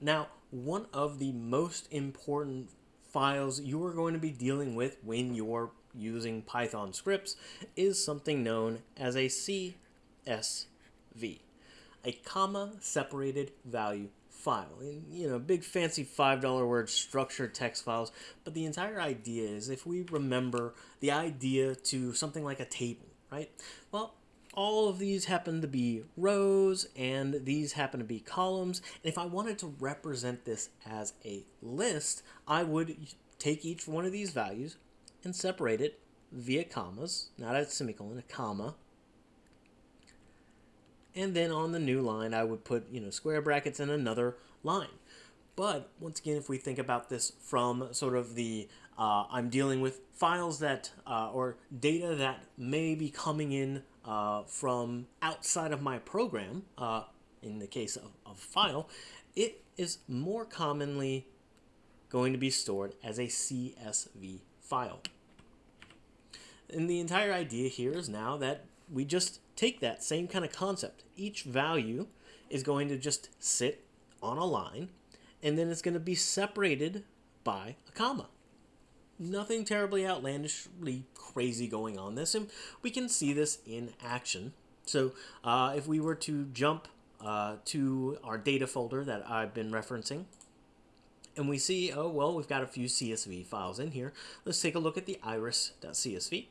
Now, one of the most important files you are going to be dealing with when you're using Python scripts is something known as a CSV, a comma separated value file. And, you know, big fancy $5 word structured text files, but the entire idea is if we remember the idea to something like a table, right? Well, all of these happen to be rows and these happen to be columns. And if I wanted to represent this as a list, I would take each one of these values and separate it via commas, not a semicolon, a comma. And then on the new line, I would put, you know, square brackets and another line. But once again, if we think about this from sort of the uh, I'm dealing with files that uh, or data that may be coming in uh, from outside of my program, uh, in the case of, of file, it is more commonly going to be stored as a CSV file. And the entire idea here is now that we just take that same kind of concept. Each value is going to just sit on a line, and then it's going to be separated by a comma nothing terribly outlandishly crazy going on this, and we can see this in action. So uh, if we were to jump uh, to our data folder that I've been referencing, and we see, oh, well, we've got a few CSV files in here. Let's take a look at the iris.csv.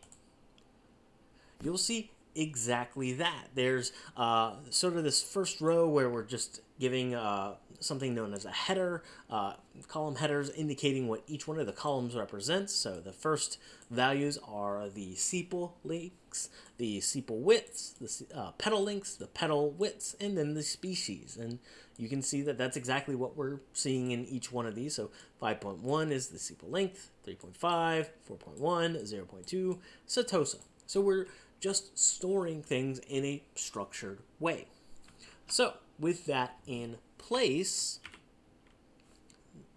You'll see exactly that. There's uh, sort of this first row where we're just giving uh, something known as a header, uh, column headers indicating what each one of the columns represents. So the first values are the sepal lengths, the sepal widths, the uh, petal lengths, the petal widths, and then the species. And you can see that that's exactly what we're seeing in each one of these. So 5.1 is the sepal length, 3.5, 4.1, 0.2, setosa. So we're just storing things in a structured way. So with that in place,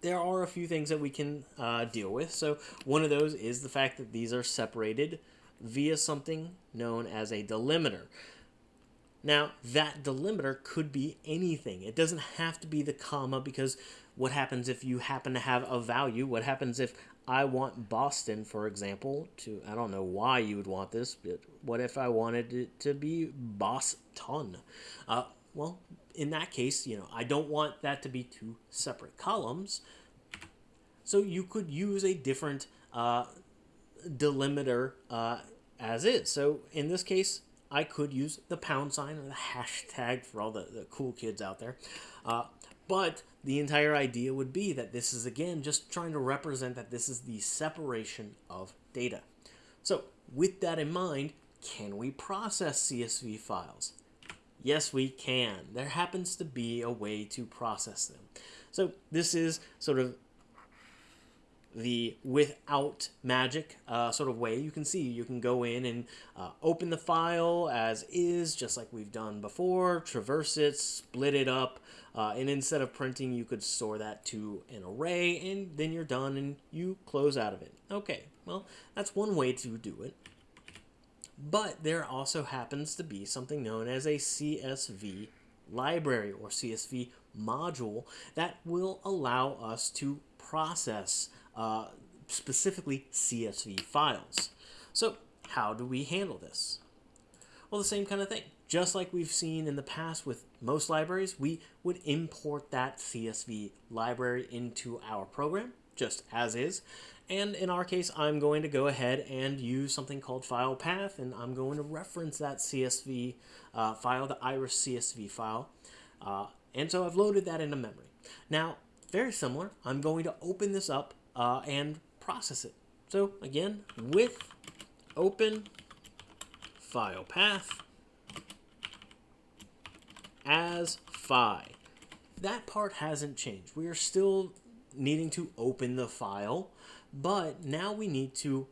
there are a few things that we can uh, deal with. So one of those is the fact that these are separated via something known as a delimiter. Now, that delimiter could be anything. It doesn't have to be the comma because what happens if you happen to have a value? What happens if I want Boston, for example, to, I don't know why you would want this, but what if I wanted it to be Boston? Uh, well, in that case, you know, I don't want that to be two separate columns. So you could use a different uh, delimiter uh, as is. So in this case, I could use the pound sign or the hashtag for all the, the cool kids out there. Uh, but the entire idea would be that this is, again, just trying to represent that this is the separation of data. So with that in mind, can we process CSV files? Yes, we can. There happens to be a way to process them. So this is sort of the without magic uh, sort of way. You can see you can go in and uh, open the file as is, just like we've done before, traverse it, split it up, uh, and instead of printing, you could store that to an array, and then you're done and you close out of it. Okay, well, that's one way to do it. But there also happens to be something known as a CSV library or CSV module that will allow us to process uh, specifically CSV files. So how do we handle this? Well, the same kind of thing. Just like we've seen in the past with most libraries, we would import that CSV library into our program, just as is. And in our case, I'm going to go ahead and use something called file path, and I'm going to reference that CSV uh, file, the iris CSV file. Uh, and so I've loaded that into memory. Now, very similar, I'm going to open this up uh, and process it. So again, with open file path as phi. That part hasn't changed. We are still needing to open the file, but now we need to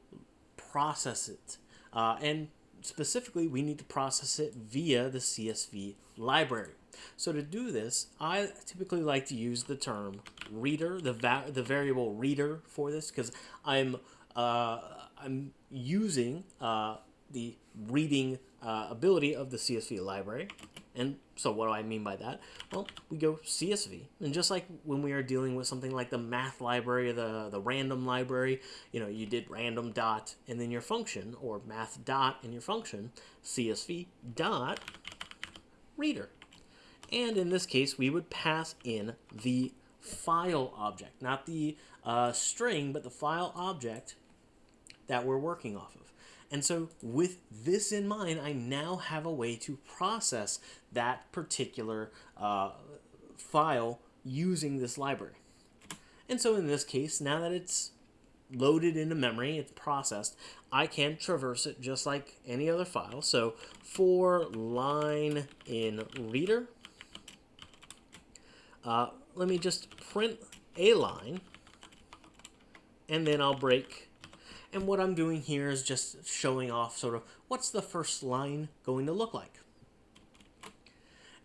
process it. Uh, and specifically, we need to process it via the CSV library. So to do this, I typically like to use the term reader, the va the variable reader for this, because I'm uh, I'm using uh, the reading uh, ability of the CSV library, and So what do I mean by that? Well, we go CSV, and just like when we are dealing with something like the math library or the, the random library, you know, you did random dot and then your function, or math dot and your function, CSV dot reader. And in this case, we would pass in the file object, not the uh, string, but the file object that we're working off of. And so with this in mind, I now have a way to process that particular uh, file using this library. And so in this case, now that it's loaded into memory, it's processed, I can traverse it just like any other file. So for line in reader, uh, let me just print a line, and then I'll break. And what I'm doing here is just showing off sort of what's the first line going to look like.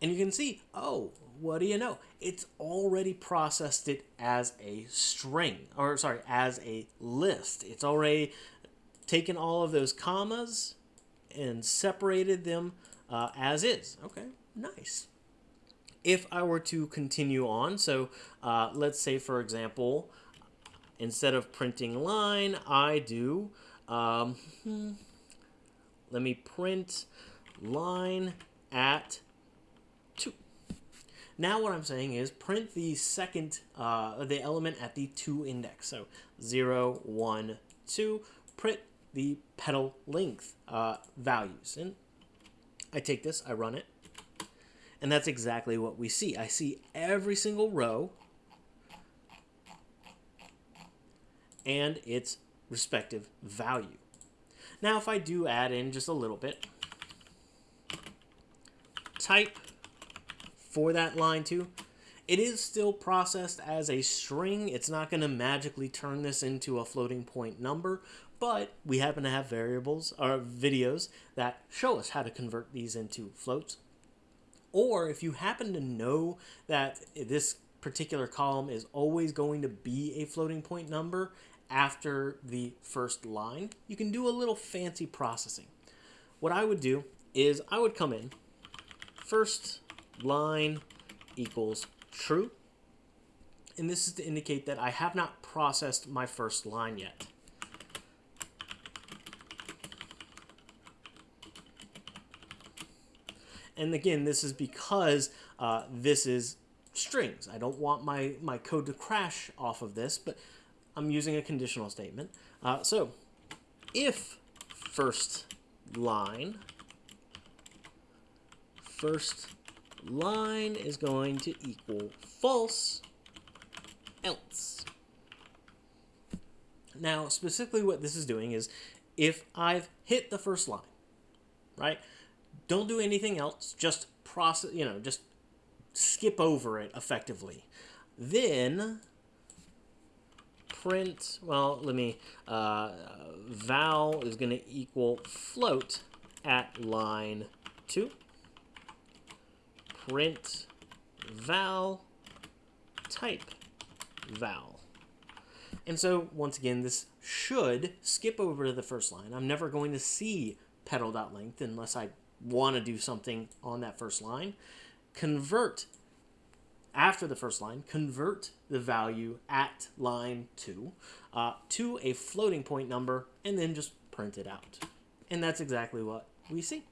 And you can see, oh, what do you know? It's already processed it as a string, or sorry, as a list. It's already taken all of those commas and separated them uh, as is. Okay, nice if I were to continue on, so uh, let's say, for example, instead of printing line, I do, um, hmm, let me print line at 2. Now what I'm saying is print the second, uh, the element at the 2 index. So 0, 1, 2, print the petal length uh, values. And I take this, I run it, and that's exactly what we see. I see every single row and its respective value. Now, if I do add in just a little bit, type for that line too, it is still processed as a string. It's not going to magically turn this into a floating point number, but we happen to have variables or videos that show us how to convert these into floats. Or if you happen to know that this particular column is always going to be a floating point number after the first line, you can do a little fancy processing. What I would do is I would come in, first line equals true, and this is to indicate that I have not processed my first line yet. And again, this is because uh, this is strings. I don't want my, my code to crash off of this, but I'm using a conditional statement. Uh, so if first line, first line is going to equal false, else. Now, specifically what this is doing is if I've hit the first line, right? Don't do anything else. Just process, you know, just skip over it effectively. Then print, well, let me, uh, val is going to equal float at line 2. Print val type val. And so, once again, this should skip over to the first line. I'm never going to see petal.length unless I want to do something on that first line, convert after the first line, convert the value at line 2 uh, to a floating point number, and then just print it out. And that's exactly what we see.